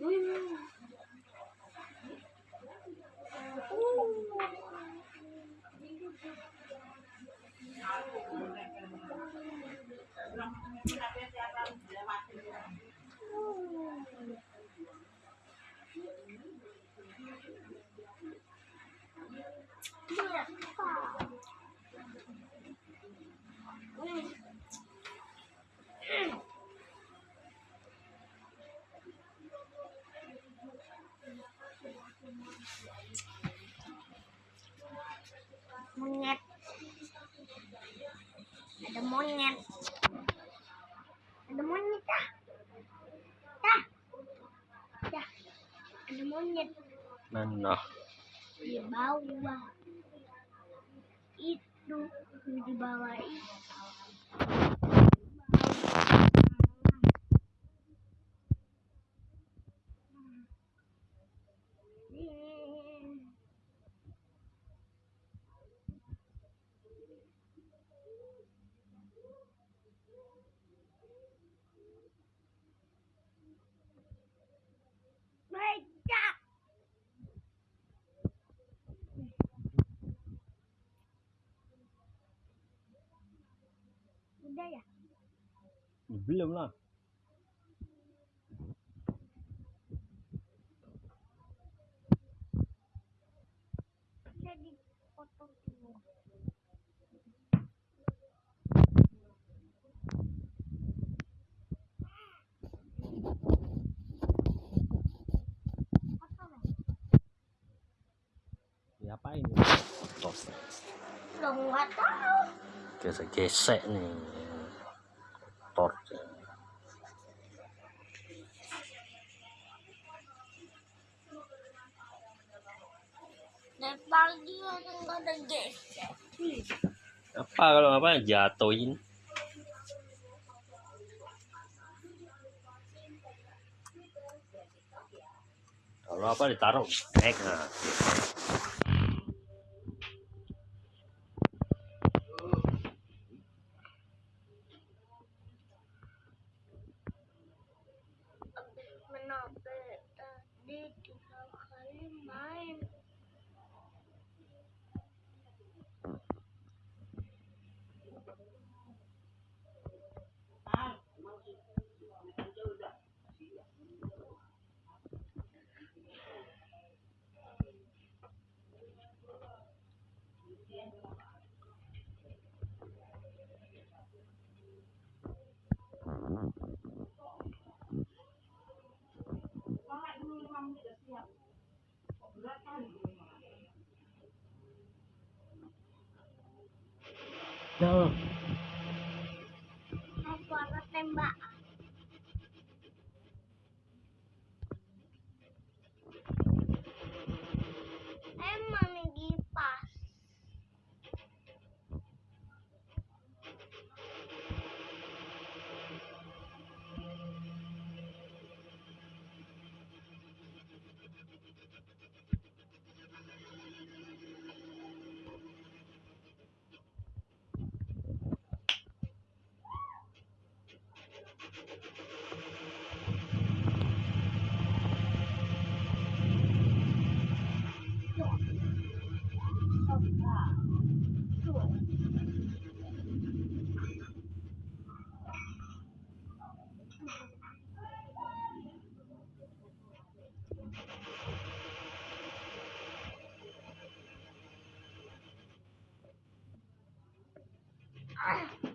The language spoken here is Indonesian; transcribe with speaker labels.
Speaker 1: Berapa? Monyet. Ada monyet. Ada monyet dah dah. Dah. Ada monyet.
Speaker 2: Mana
Speaker 1: di bawah. Itu di bawah. itu Udah ya?
Speaker 2: belum lah
Speaker 1: Udah dipotong dulu. Potong ya?
Speaker 2: siapa ini tos
Speaker 1: Lo nggak tahu.
Speaker 2: gesek-gesek nih. Motor
Speaker 1: Dari pagi nggak ada gesek.
Speaker 2: apa kalau apa jatuhin. Kalau apa ditaruh naik. Nah nah
Speaker 1: Apa ada Ah.